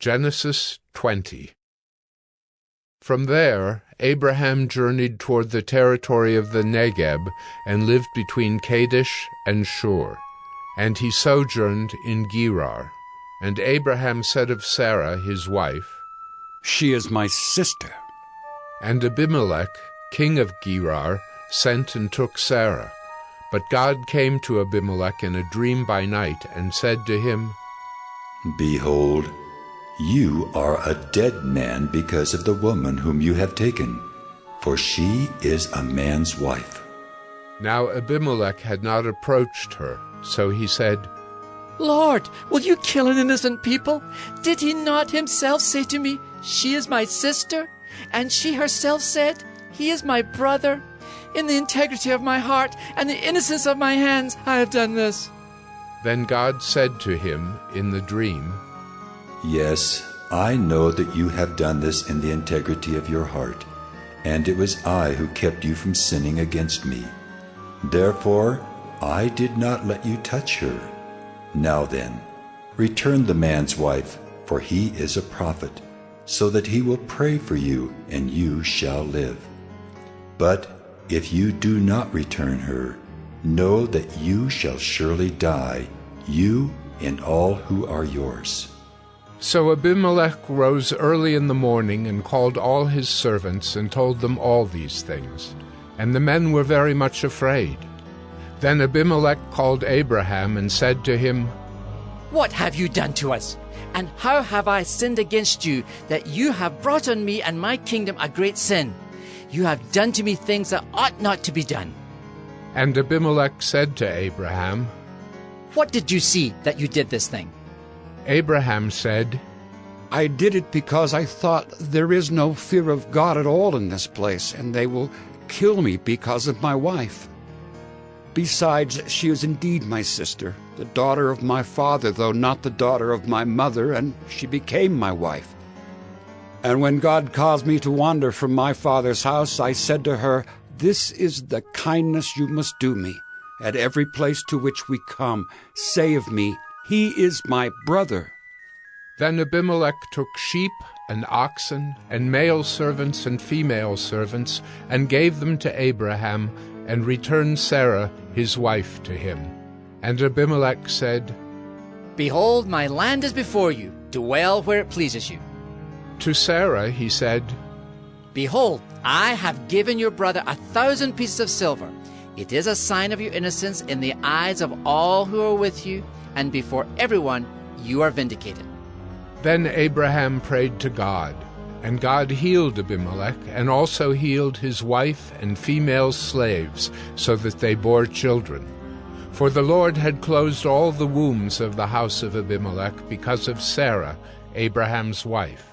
Genesis 20 From there Abraham journeyed toward the territory of the Negeb and lived between Kadesh and Shur. And he sojourned in Gerar. And Abraham said of Sarah his wife, She is my sister. And Abimelech, king of Gerar, sent and took Sarah. But God came to Abimelech in a dream by night and said to him, Behold, you are a dead man because of the woman whom you have taken, for she is a man's wife. Now Abimelech had not approached her, so he said, Lord, will you kill an innocent people? Did he not himself say to me, She is my sister? And she herself said, He is my brother? In the integrity of my heart and the innocence of my hands, I have done this. Then God said to him in the dream, Yes, I know that you have done this in the integrity of your heart, and it was I who kept you from sinning against me. Therefore, I did not let you touch her. Now then, return the man's wife, for he is a prophet, so that he will pray for you, and you shall live. But if you do not return her, know that you shall surely die, you and all who are yours. So Abimelech rose early in the morning and called all his servants and told them all these things. And the men were very much afraid. Then Abimelech called Abraham and said to him, What have you done to us? And how have I sinned against you that you have brought on me and my kingdom a great sin? You have done to me things that ought not to be done. And Abimelech said to Abraham, What did you see that you did this thing? Abraham said, I did it because I thought there is no fear of God at all in this place, and they will kill me because of my wife. Besides, she is indeed my sister, the daughter of my father, though not the daughter of my mother, and she became my wife. And when God caused me to wander from my father's house, I said to her, This is the kindness you must do me. At every place to which we come, of me, He is my brother. Then Abimelech took sheep and oxen and male servants and female servants and gave them to Abraham and returned Sarah his wife to him. And Abimelech said, Behold, my land is before you. Dwell where it pleases you. To Sarah he said, Behold, I have given your brother a thousand pieces of silver. It is a sign of your innocence in the eyes of all who are with you, and before everyone you are vindicated. Then Abraham prayed to God, and God healed Abimelech, and also healed his wife and female slaves, so that they bore children. For the Lord had closed all the wombs of the house of Abimelech because of Sarah, Abraham's wife.